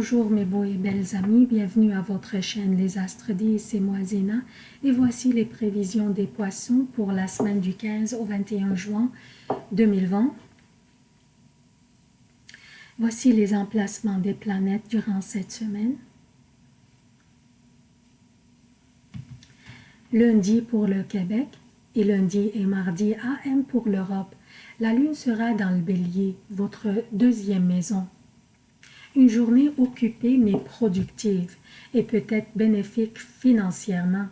Bonjour mes beaux et belles amis, bienvenue à votre chaîne Les Astres 10, c'est moi Zéna et voici les prévisions des poissons pour la semaine du 15 au 21 juin 2020. Voici les emplacements des planètes durant cette semaine. Lundi pour le Québec et lundi et mardi AM pour l'Europe. La lune sera dans le bélier, votre deuxième maison. Une journée occupée mais productive et peut-être bénéfique financièrement.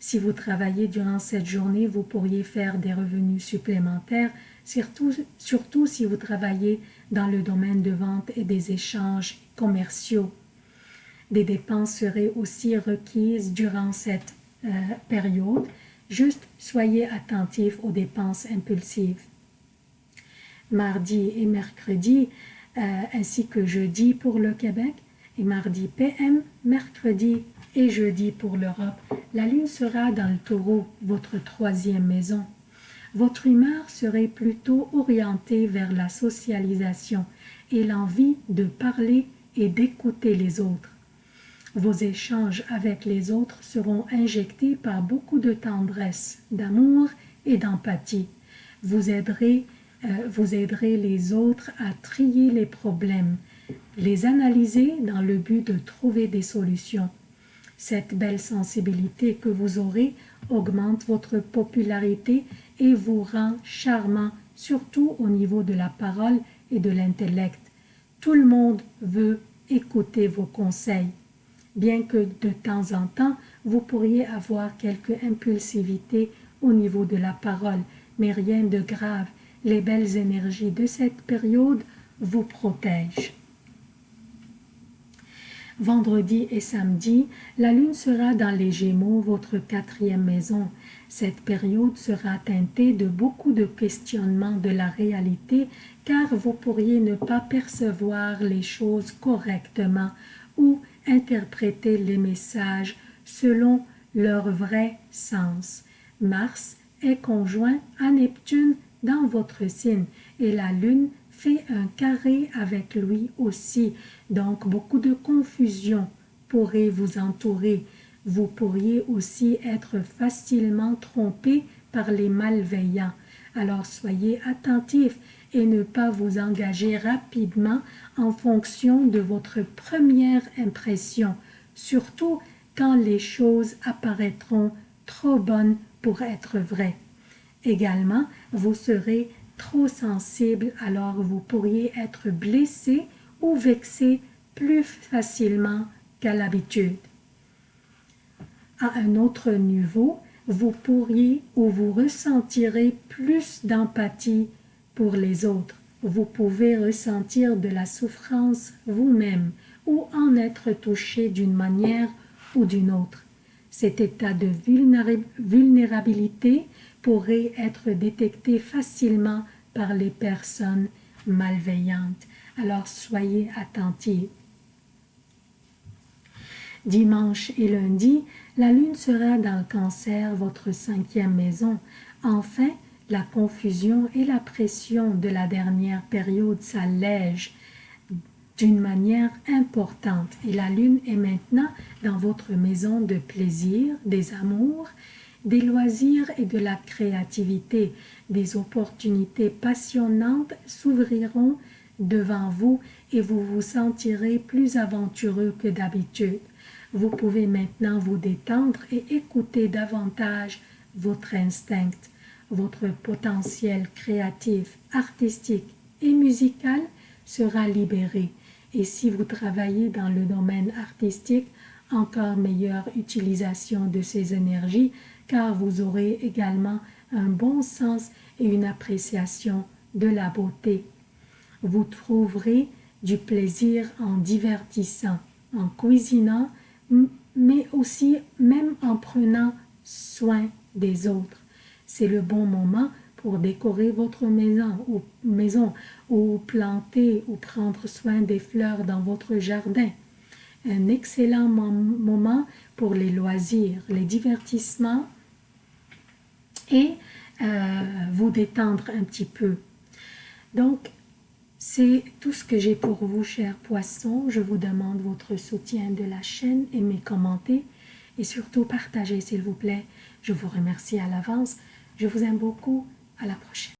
Si vous travaillez durant cette journée, vous pourriez faire des revenus supplémentaires, surtout, surtout si vous travaillez dans le domaine de vente et des échanges commerciaux. Des dépenses seraient aussi requises durant cette euh, période. Juste soyez attentifs aux dépenses impulsives. Mardi et mercredi, ainsi que jeudi pour le Québec et mardi PM, mercredi et jeudi pour l'Europe. La lune sera dans le taureau, votre troisième maison. Votre humeur serait plutôt orientée vers la socialisation et l'envie de parler et d'écouter les autres. Vos échanges avec les autres seront injectés par beaucoup de tendresse, d'amour et d'empathie. Vous aiderez euh, vous aiderez les autres à trier les problèmes, les analyser dans le but de trouver des solutions. Cette belle sensibilité que vous aurez augmente votre popularité et vous rend charmant, surtout au niveau de la parole et de l'intellect. Tout le monde veut écouter vos conseils. Bien que de temps en temps, vous pourriez avoir quelque impulsivité au niveau de la parole, mais rien de grave les belles énergies de cette période vous protègent. Vendredi et samedi, la lune sera dans les Gémeaux, votre quatrième maison. Cette période sera teintée de beaucoup de questionnements de la réalité car vous pourriez ne pas percevoir les choses correctement ou interpréter les messages selon leur vrai sens. Mars est conjoint à Neptune dans votre signe et la lune fait un carré avec lui aussi. Donc beaucoup de confusion pourrait vous entourer. Vous pourriez aussi être facilement trompé par les malveillants. Alors soyez attentif et ne pas vous engager rapidement en fonction de votre première impression, surtout quand les choses apparaîtront trop bonnes pour être vraies. Également, vous serez trop sensible, alors vous pourriez être blessé ou vexé plus facilement qu'à l'habitude. À un autre niveau, vous pourriez ou vous ressentirez plus d'empathie pour les autres. Vous pouvez ressentir de la souffrance vous-même ou en être touché d'une manière ou d'une autre. Cet état de vulnérabilité pourrait être détecté facilement par les personnes malveillantes. Alors soyez attentifs. Dimanche et lundi, la lune sera dans le cancer, votre cinquième maison. Enfin, la confusion et la pression de la dernière période s'allègent d'une manière importante et la lune est maintenant dans votre maison de plaisir, des amours des loisirs et de la créativité. Des opportunités passionnantes s'ouvriront devant vous et vous vous sentirez plus aventureux que d'habitude. Vous pouvez maintenant vous détendre et écouter davantage votre instinct. Votre potentiel créatif, artistique et musical sera libéré. Et si vous travaillez dans le domaine artistique, encore meilleure utilisation de ces énergies car vous aurez également un bon sens et une appréciation de la beauté. Vous trouverez du plaisir en divertissant, en cuisinant, mais aussi même en prenant soin des autres. C'est le bon moment pour décorer votre maison ou, maison ou planter ou prendre soin des fleurs dans votre jardin. Un excellent moment pour les loisirs, les divertissements et euh, vous détendre un petit peu. Donc, C'est tout ce que j'ai pour vous, chers poissons. Je vous demande votre soutien de la chaîne, aimez, commentez et surtout partagez, s'il vous plaît. Je vous remercie à l'avance. Je vous aime beaucoup. À la prochaine.